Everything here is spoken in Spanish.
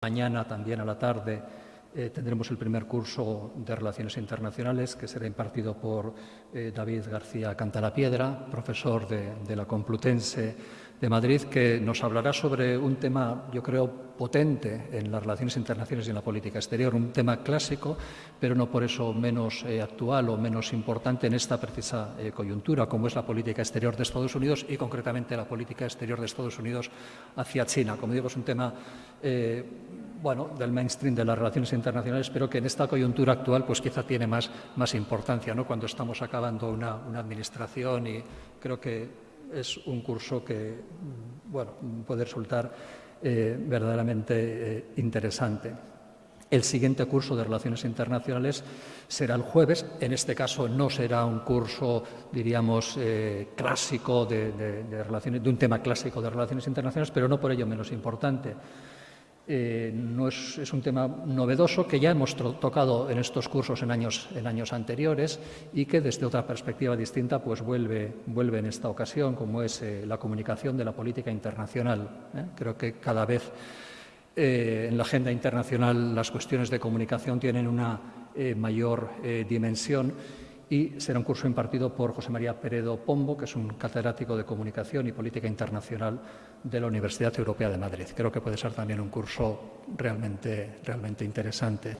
Mañana también a la tarde eh, tendremos el primer curso de Relaciones Internacionales que será impartido por eh, David García Cantalapiedra, profesor de, la Complutense de Madrid, que nos hablará sobre un tema, yo creo, potente en las relaciones internacionales y en la política exterior, un tema clásico, pero no por eso menos eh, actual o menos importante en esta precisa coyuntura, como es la política exterior de Estados Unidos y concretamente la política exterior de Estados Unidos hacia China. Como digo, es un tema bueno, del mainstream de las relaciones internacionales, pero que en esta coyuntura actual pues quizá tiene más, más importancia, ¿no? cuando estamos acabando una, administración y creo que es un curso que mm, bueno, puede resultar eh, verdaderamente eh, interesante. El siguiente curso de Relaciones Internacionales será el jueves. En este caso no será un curso, diríamos, eh, clásico de, relaciones, de un tema clásico de Relaciones Internacionales, pero no por ello menos importante. Eh, no es, un tema novedoso que ya hemos tocado en estos cursos en años, en años, anteriores y que desde otra perspectiva distinta pues vuelve, vuelve en esta ocasión, como es eh, la comunicación de la política internacional. ¿eh? Creo que cada vez en la agenda internacional las cuestiones de comunicación tienen una mayor dimensión y será un curso impartido por José María Peredo Pombo, que es un catedrático de Comunicación y Política Internacional de la Universidad Europea de Madrid. Creo que puede ser también un curso realmente, realmente interesante.